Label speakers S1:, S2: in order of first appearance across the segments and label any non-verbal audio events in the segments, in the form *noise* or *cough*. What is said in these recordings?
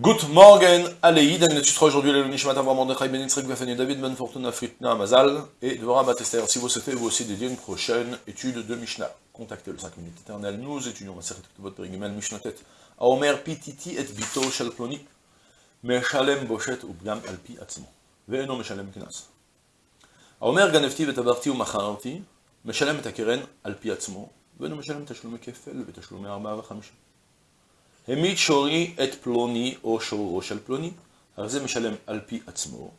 S1: Good morning, Aleïd, on étudiera aujourd'hui le Nishmat Avram Mordechai Ben Yitzhak Gafani David Ben Fortuna Fritna Mazal et Dvorah Batester. Si vous souhaitez vous aussi dédier une prochaine étude de Mishnah, contactez le 5 minutes éternelles. Nous étudions la série de votre périgimel Mishnatet. Aomer Pititi et Bito Shel Ploni, Meshalem Boshet Ubgam Alpi Atzmo, Ve'eno Meshalem Knas. Aomer Ganefti Vetabarti Umacharti, Meshalem et Akeren Alpi Atzmo, Ve'eno Meshalem Tashlume Kefel Vetashlume Arba Vachamisha. העמיד שורי את פלוני או שורו של פלוני, הרי זה משלם על פי עצמו.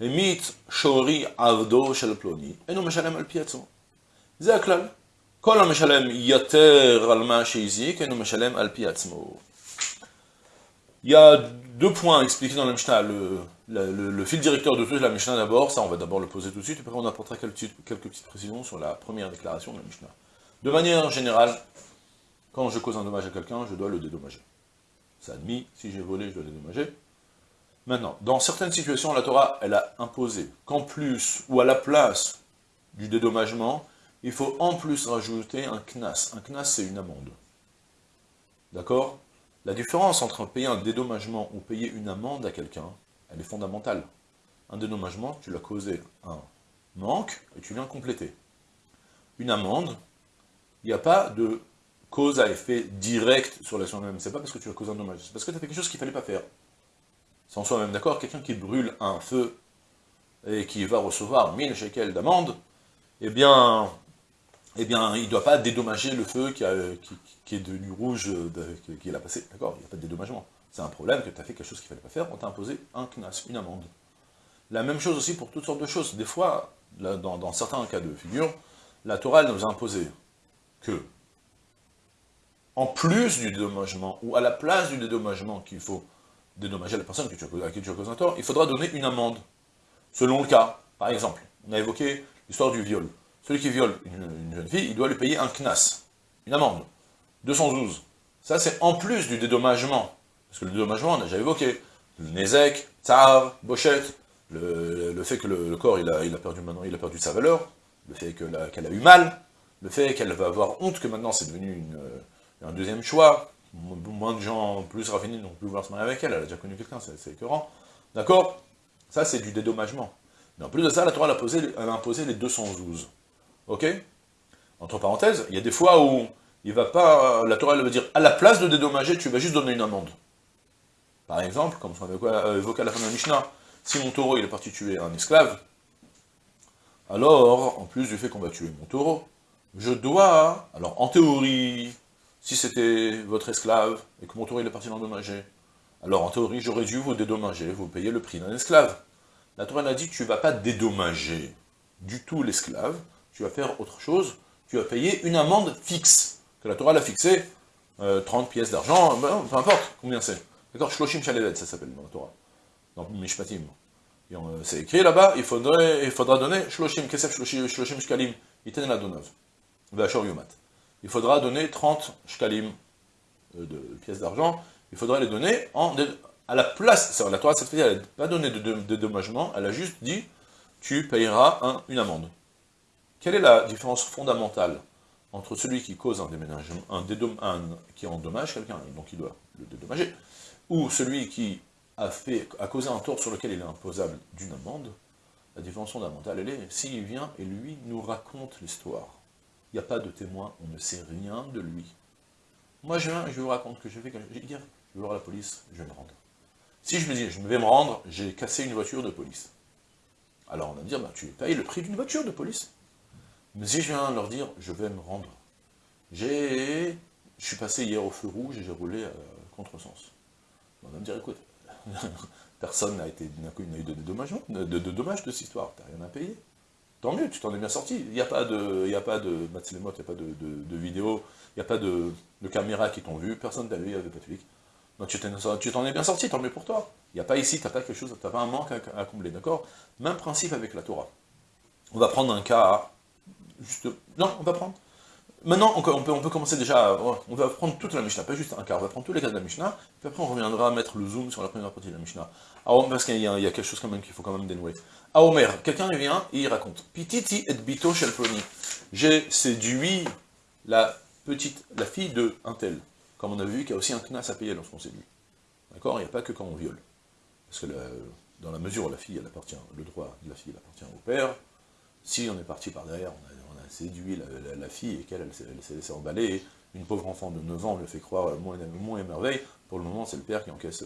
S1: העמיד שורי עבדו של פלוני, אינו משלם על פי עצמו. זה הכלל. כל המשלם יותר על מה שהזיק, אינו משלם על פי עצמו. Il y a deux points expliqués dans la Mishnah. Le, le, le, le fil directeur de toute la Mishnah d'abord, ça on va d'abord le poser tout de suite, et après on apportera quelques, quelques petites précisions sur la première déclaration de la Mishnah. De manière générale, quand je cause un dommage à quelqu'un, je dois le dédommager. C'est admis, si j'ai volé, je dois le dédommager. Maintenant, dans certaines situations, la Torah, elle a imposé qu'en plus, ou à la place du dédommagement, il faut en plus rajouter un knas. Un knas, c'est une amende. D'accord? La différence entre payer un dédommagement ou payer une amende à quelqu'un, elle est fondamentale. Un dédommagement, tu l'as causé un manque, et tu viens compléter. Une amende, il n'y a pas de cause à effet direct sur l'action même. C'est pas parce que tu as causé un dommage, c'est parce que tu as fait quelque chose qu'il fallait pas faire. C'est en soi-même, d'accord Quelqu'un qui brûle un feu et qui va recevoir 1000 shekels d'amende, eh bien, eh bien, il ne doit pas dédommager le feu qui, a, est devenu rouge, qui l'a passé, d'accord? Il n'y a pas de dédommagement. C'est un problème que tu as fait quelque chose qu'il fallait pas faire, on t'a imposé un knas, une amende. La même chose aussi pour toutes sortes de choses. Des fois, dans, dans, certains cas de figure, la Torah nous a imposé que en plus du dédommagement, ou à la place du dédommagement qu'il faut dédommager la personne à qui tu as causé un tort, il faudra donner une amende, selon le cas. Par exemple, on a évoqué l'histoire du viol. Celui qui viole une, une, jeune fille, il doit lui payer un knas, une amende, 212. Ça, c'est en plus du dédommagement. Parce que le dédommagement, on a déjà évoqué. Le nezek, tsar, bochette, le, fait que le, corps, il a, perdu maintenant, il a perdu sa valeur, le fait qu'elle qu a eu mal, le fait qu'elle va avoir honte que maintenant c'est devenu une un deuxième choix, moins de gens plus raffinés n'ont plus vouloir se marier avec elle, elle a déjà connu quelqu'un, c'est écœurant. D'accord? Ça, c'est du dédommagement. Mais en plus de ça, la Torah a, imposé les 212. Ok? Entre parenthèses, il y a des fois où il va pas, la Torah elle va dire, à la place de dédommager, tu vas juste donner une amende. Par exemple, comme on avait évoqué à la fin de la Mishnah, si mon taureau est parti tuer un esclave, alors, en plus du fait qu'on va tuer mon taureau, je dois, alors en théorie, si c'était votre esclave, et que mon taureau il est parti l'endommager, alors en théorie, j'aurais dû vous dédommager, vous payer le prix d'un esclave. La Torah a dit, tu ne vas pas dédommager du tout l'esclave, tu vas faire autre chose, tu vas payer une amende fixe, que la Torah l'a fixée, euh, 30 pièces d'argent, peu importe combien c'est. D'accord Shloshim Shalevet, ça s'appelle dans la Torah, dans Mishpatim. Euh, c'est écrit là-bas, il, faudra donner Shloshim Kesef Shloshim Shkalim, Iten la Donav, Vachor Yomat il faudra donner 30 shkalim euh, de pièces d'argent, il faudra les donner à la place, la Torah cette fois elle n'a pas donné de, dédommagement, elle a juste dit, tu payeras un, une amende. Quelle est la différence fondamentale entre celui qui cause un déménagement, un, un qui endommage quelqu'un, donc il doit le dédommager, ou celui qui a, a causé un tort sur lequel il est imposable d'une amende, la différence fondamentale, elle est, s'il vient et lui nous raconte l'histoire, n'y a pas de témoin, on ne sait rien de lui. Moi, je viens, je vous raconte que je vais, je vais dire, je vais voir la police, je vais me rendre. Si je me dis, je vais me rendre, j'ai cassé une voiture de police. Alors on va me dire, bah, tu payes le prix d'une voiture de police. Mais si je viens leur dire, je vais me rendre, j'ai, je suis passé hier au feu rouge et j'ai roulé à contresens. On va me dire, écoute, *laughs* personne n'a eu de dommages de, de, de, de, cette histoire, t'as rien à payer. Tant mieux, tu t'en es bien sorti. Il n'y a pas de, il a pas de il n'y a pas de, de, vidéo, il n'y a pas de, caméras qui t'ont vu, personne t'a vu, il n'y avait pas de flic. Donc tu t'en es bien sorti, tant mieux pour toi. Il n'y a pas ici, tu n'as pas quelque chose, tu pas un manque à, à combler, d'accord? Même principe avec la Torah. On va prendre un cas, juste, non, on va prendre, maintenant on peut, commencer déjà, on va prendre toute la Mishnah, pas juste un cas, on va prendre tous les cas de la Mishnah, puis après on reviendra à mettre le zoom sur la première partie de la Mishnah. Alors, parce qu'il y, y, a quelque chose quand même qu'il faut quand même dénouer. À Omer, quelqu'un vient et il raconte, Pititi et bito shel J'ai séduit la petite, la fille de un tel, comme on a vu, qui a aussi un knas à payer lorsqu'on séduit. D'accord? Il n'y a pas que quand on viole. Parce que dans la mesure où la fille, elle appartient, le droit de la fille, elle appartient au père, si on est parti par derrière, on a, séduit la, fille et qu'elle, elle, s'est laissée emballer, une pauvre enfant de 9 ans, lui fait croire moins, moins et merveille, pour le moment, c'est le père qui encaisse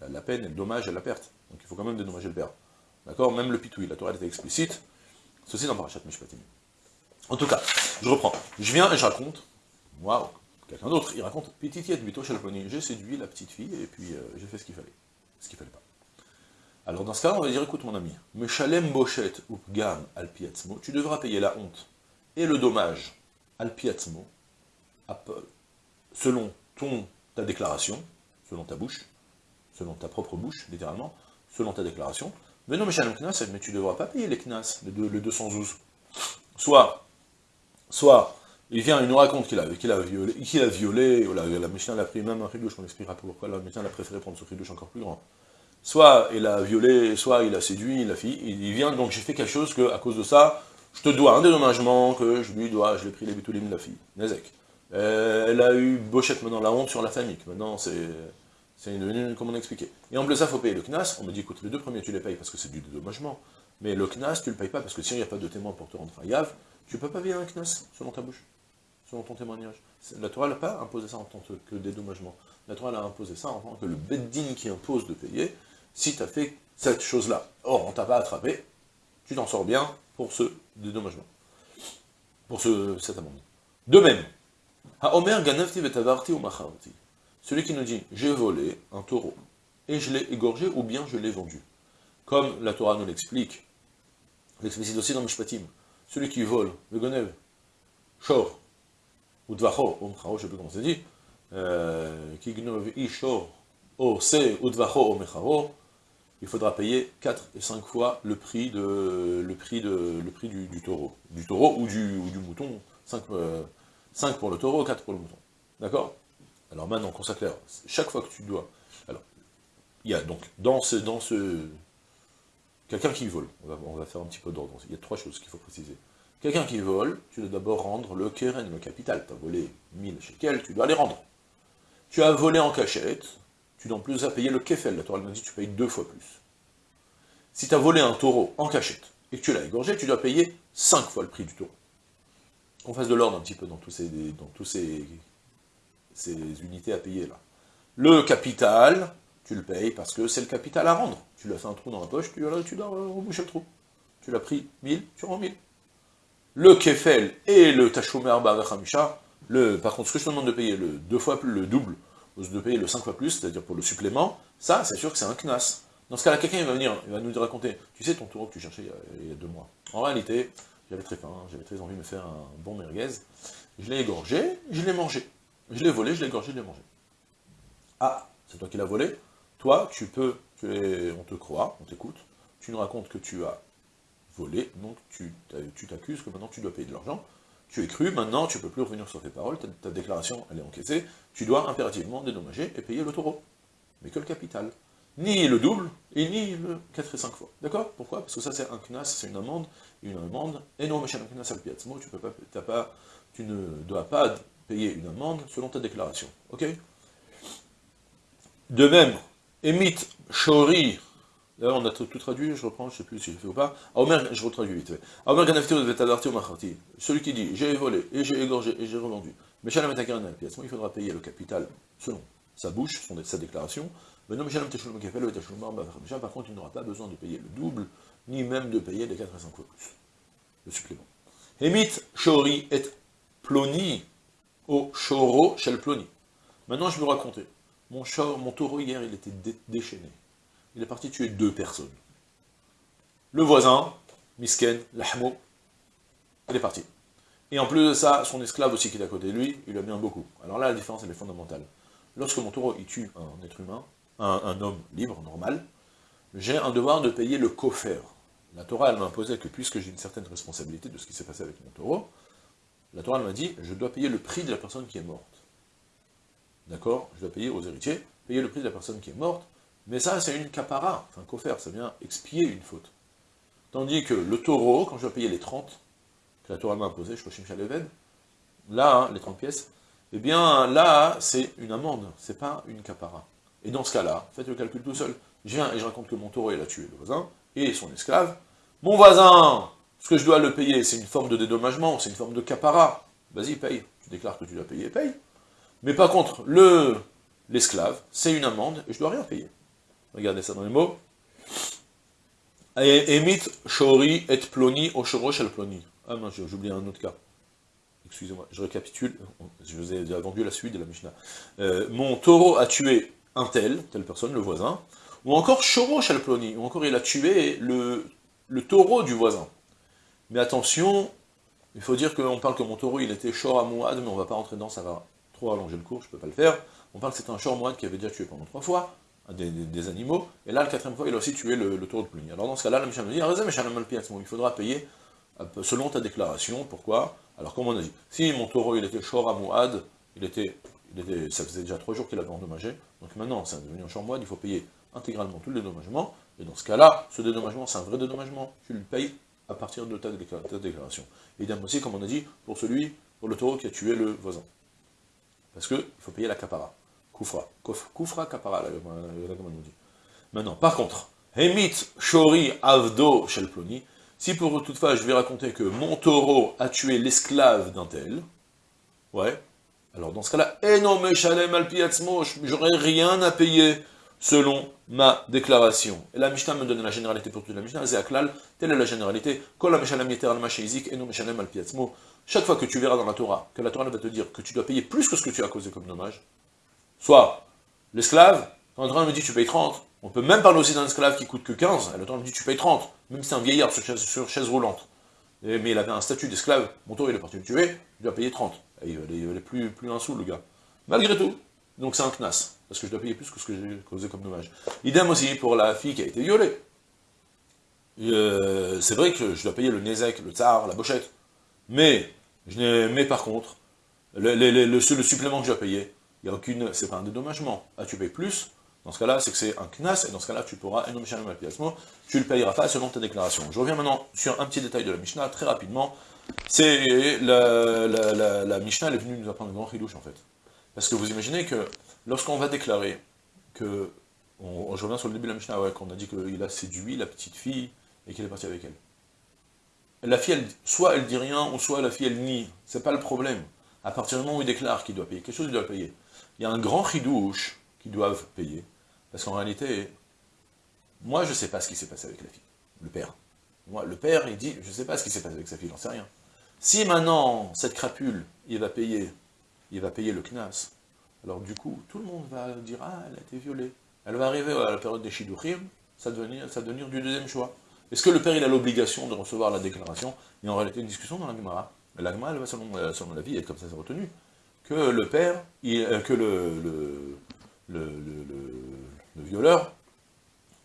S1: la, peine et le dommage et la perte. Donc il faut quand même dédommager le père. D'accord? Même le pitoui, la Torah était explicite, ceci dans Parashat Mishpatim. En tout cas, je reprends. Je viens et je raconte, moi, quelqu'un d'autre, il raconte, Petitiet Bito j'ai séduit la petite fille, et puis euh, j'ai fait ce qu'il fallait. Ce qu'il fallait pas. Alors dans ce cas, on va dire, écoute mon ami, Meshalem Bochet ou Gam tu devras payer la honte et le dommage al selon ton, ta déclaration, selon ta bouche, selon ta propre bouche, littéralement, selon ta déclaration, mais non, Meshalem Knas, mais tu ne devras pas payer les Knas, les, deux, les 212. Soit, soit, il vient, il nous raconte qu'il a, a violé, qu'il violé, la, la Mishnah l'a pris même un ridouche, on expliquera pourquoi la Mishnah a préféré prendre ce ridouche encore plus grand? Soit il a violé, soit il a séduit la fille, il vient, donc j'ai fait quelque chose que, à cause de ça, je te dois un dédommagement que je lui dois, je l'ai pris les bitulim de la fille, Nezek. Euh, elle a eu Bochette maintenant la honte sur la famille, maintenant c'est c'est une, comme on a. Et en plus ça, il faut payer le CNAS, on me dit, écoute, les deux premiers tu les payes parce que c'est du dédommagement, mais le CNAS, tu le payes pas parce que s'il n'y a pas de témoin pour te rendre faillave, tu peux pas payer un CNAS selon ta bouche, selon ton témoignage. La Torah n'a pas imposé ça en tant que dédommagement. La Torah a imposé ça en tant que le bedding qui impose de payer, si tu as fait cette chose-là. Or, on t'a pas attrapé, tu t'en sors bien pour ce dédommagement, pour ce, cet amendement. De même, ou. Celui qui nous dit, j'ai volé un taureau, et je l'ai égorgé, ou bien je l'ai vendu. Comme la Torah nous l'explique, l'explicite aussi dans Mishpatim, celui qui vole, le gonev, shor, ou dvacho, ou je ne sais plus comment c'est dit, euh, qui gnov i shor, o se, ou dvacho, o mecharo, il faudra payer 4 et 5 fois le prix, du, taureau. Du taureau ou du, mouton, 5, euh, pour le taureau, 4 pour le mouton. D'accord? Alors maintenant, qu'on chaque fois que tu dois... Alors, il y a donc, dans ce... Dans ce Quelqu'un qui vole, on va, faire un petit peu d'ordre, il y a trois choses qu'il faut préciser. Quelqu'un qui vole, tu dois d'abord rendre le keren, le capital. Tu as volé 1000 quel tu dois les rendre. Tu as volé en cachette, tu en plus à payer le kefel, la Torah nous dit tu payes deux fois plus. Si tu as volé un taureau en cachette, et que tu l'as égorgé, tu dois payer cinq fois le prix du taureau. Qu'on fasse de l'ordre un petit peu dans tous ces, dans tous ces, ces unités à payer là. Le capital, tu le payes parce que c'est le capital à rendre. Tu lui as fait un trou dans la poche, tu, tu dois reboucher le trou. Tu l'as pris 1000, tu rends 1000. Le kefel et le tachomer Hamisha, le, par contre, ce que je te demande de payer le deux fois plus, le double, de payer le 5 fois plus, c'est-à-dire pour le supplément, ça, c'est sûr que c'est un knas. Dans ce cas-là, quelqu'un va venir, il va nous raconter, tu sais ton taureau que tu cherchais il y a, deux mois. En réalité, j'avais très faim, j'avais très envie de me faire un bon merguez, je l'ai égorgé, je l'ai mangé. Je l'ai volé, je l'ai égorgé, je l'ai mangé. Ah, c'est toi qui l'as volé Toi, tu peux, on te croit, on t'écoute, tu nous racontes que tu as volé, donc tu t'accuses que maintenant tu dois payer de l'argent, tu es cru, maintenant tu ne peux plus revenir sur tes paroles, ta, déclaration elle est encaissée, tu dois impérativement dédommager et payer le taureau. Mais que le capital. Ni le double, et ni le 4 et 5 fois. D'accord? Pourquoi? Parce que ça c'est un knas, c'est une amende, une amende, et non, mais un knas al tu peux pas, tu ne dois pas payer une amende selon ta déclaration. Ok? De même, émite shori On a tout, traduit, je reprends, je ne sais plus si je fait ou pas. Omer, je retraduis vite fait. Celui qui dit, j'ai volé, et j'ai égorgé, et j'ai revendu. Mais Shalom il faudra payer le capital selon sa bouche, son, sa déclaration. Mais non, par contre, il n'aura pas besoin de payer le double, ni même de payer les 4 à 5 fois plus. Le supplément. Hemit, Shori et Ploni, au Shoro, Shel Ploni. Maintenant, je vais vous raconter. Mon, mon taureau hier, il était déchaîné il est parti tuer deux personnes. Le voisin, Misken, Lahmo, il est parti. Et en plus de ça, son esclave aussi qui est à côté de lui, il a bien beaucoup. Alors là, la différence, elle est fondamentale. Lorsque mon taureau, il tue un être humain, un, homme libre, normal, j'ai un devoir de payer le coffre. La Torah, elle m'a imposé que puisque j'ai une certaine responsabilité de ce qui s'est passé avec mon taureau, la Torah, m'a dit, je dois payer le prix de la personne qui est morte. D'accord? Je dois payer aux héritiers, payer le prix de la personne qui est morte, mais ça, c'est une capara, enfin, faire, ça vient expier une faute. Tandis que le taureau, quand je dois payer les 30, que la Torah m'a imposé, je crois Leved, là, hein, les 30 pièces, eh bien, là, c'est une amende, c'est pas une capara. Et dans ce cas-là, faites le calcul tout seul. Je viens et je raconte que mon taureau, il a tué le voisin, et son esclave. Mon voisin, ce que je dois le payer, c'est une forme de dédommagement, c'est une forme de capara. Vas-y, paye. Tu déclares que tu dois payer, paye. Mais par contre, le l'esclave, c'est une amende, et je dois rien payer. Regardez ça dans les mots. Emit shori et ploni au shorosh al ploni. Ah non, j'ai oublié un autre cas. Excusez-moi, je récapitule, je vous ai déjà vendu la suite de la Mishnah. Euh, mon taureau a tué un tel, telle personne, le voisin, ou encore shorosh al ploni, ou encore il a tué le, le taureau du voisin. Mais attention, il faut dire qu'on parle que mon taureau, il était shor mais on va pas rentrer dedans, ça va trop allonger le cours, je peux pas le faire. On parle que c'était un shor mouad qui avait déjà tué pendant trois fois, des, animaux, et là, le quatrième fois, il a aussi tué le, taureau de pluie. Alors dans ce cas-là, la Mishnah dit, il faudra payer euh, selon ta déclaration, pourquoi Alors comme on a dit, si mon taureau, il était shor mouad, il était, ça faisait déjà trois jours qu'il avait endommagé, donc maintenant, c'est devenu un shor il faut payer intégralement tout le dédommagement, et dans ce cas-là, ce dédommagement, c'est un vrai dédommagement, tu le payes à partir de ta, déclaration. Idem aussi, comme on a dit, pour celui, pour le taureau qui a tué le voisin. Parce qu'il faut payer la capara. Koufra. Koufra capara, la nous dit. Maintenant, par contre, Hemit Shori Avdo Shelploni, si pour toutefois je vais raconter que mon taureau a tué l'esclave d'un tel, ouais, alors dans ce cas-là, Eno Meshalem Alpiatzmo, j'aurais rien à payer selon ma déclaration. Et la Mishnah me donne la généralité pour toute la Mishnah, Zéaklal, telle est la généralité, chaque fois que tu verras dans la Torah, que la Torah va te dire que tu dois payer plus que ce que tu as causé comme dommage, soit l'esclave, quand Torah me dit tu payes 30, on peut même parler aussi d'un esclave qui coûte que 15, et la Torah me dit tu payes 30, même si c'est un vieillard sur chaise, sur chaise roulante, mais il avait un statut d'esclave, mon tour il est parti le tuer, il doit payer 30. Et il valait, plus, plus un sou le gars. Malgré tout, donc c'est un knas parce que je dois payer plus que ce que j'ai causé comme dommage. Idem aussi pour la fille qui a été violée. Euh, c'est vrai que je dois payer le nezek, le tsar, la bochette, mais, je mais par contre, le, le, supplément que je dois payer, il n'y a aucune, c'est pas un dédommagement. Ah, tu payes plus, dans ce cas-là, c'est que c'est un knas, et dans ce cas-là, tu pourras, tu le payeras pas selon ta déclaration. Je reviens maintenant sur un petit détail de la Mishnah, très rapidement. C'est la, Mishnah, elle est venue nous apprendre un grand ridouche, en fait. Parce que vous imaginez que lorsqu'on va déclarer que, je reviens sur le début de la Mishnah, qu'on a dit qu'il a séduit la petite fille et qu'il est parti avec elle. La fille, soit elle dit rien, ou soit la fille, elle nie. C'est pas le problème. À partir du moment où il déclare qu'il doit payer quelque chose, il doit payer. Il y a un grand ridouche qu'ils doivent payer. Parce qu'en réalité, moi, je sais pas ce qui s'est passé avec la fille. Le père. Moi, le père, il dit, je sais pas ce qui s'est passé avec sa fille, j'en sais rien. Si maintenant, cette crapule, il va payer, il va payer le knas, alors du coup, tout le monde va dire « Ah, elle a été violée ». Elle va arriver à la période des Shiduchim, ça va devenir, ça devenir du deuxième choix. Est-ce que le père, il a l'obligation de recevoir la déclaration? Il y a en réalité une discussion dans la Gemara. La Gemara, elle va selon, euh, selon la vie, et comme ça c'est retenu, que le père, euh, que le, le, le, le, violeur,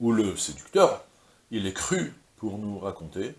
S1: ou le séducteur, il est cru pour nous raconter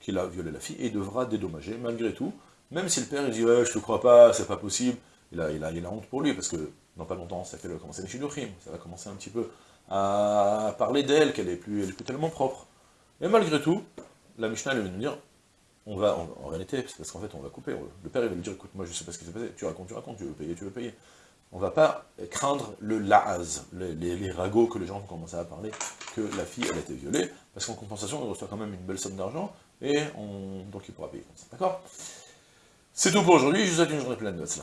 S1: qu'il a violé la fille, et devra dédommager, malgré tout, même si le père, il dit « Ouais, je te crois pas, c'est pas possible », il a, il, a, il a honte pour lui, parce que dans pas longtemps, ça fait commencer les Shiduchim, ça va commencer un petit peu à parler d'elle, qu'elle est, plus, est plus tellement propre. Et malgré tout, la Mishnah, elle va nous dire, on va, en réalité, parce qu'en fait, on va couper, le père, il va lui dire, écoute, moi, je sais pas ce qui s'est passé, tu racontes, tu racontes, tu veux payer, tu veux payer. On va pas craindre le laaz, les, ragots que les gens vont commencer à parler, que la fille, elle a été violée, parce qu'en compensation, elle reçoit quand même une belle somme d'argent, et on, donc il pourra payer d'accord? C'est tout pour aujourd'hui, je vous souhaite une journée pleine de ça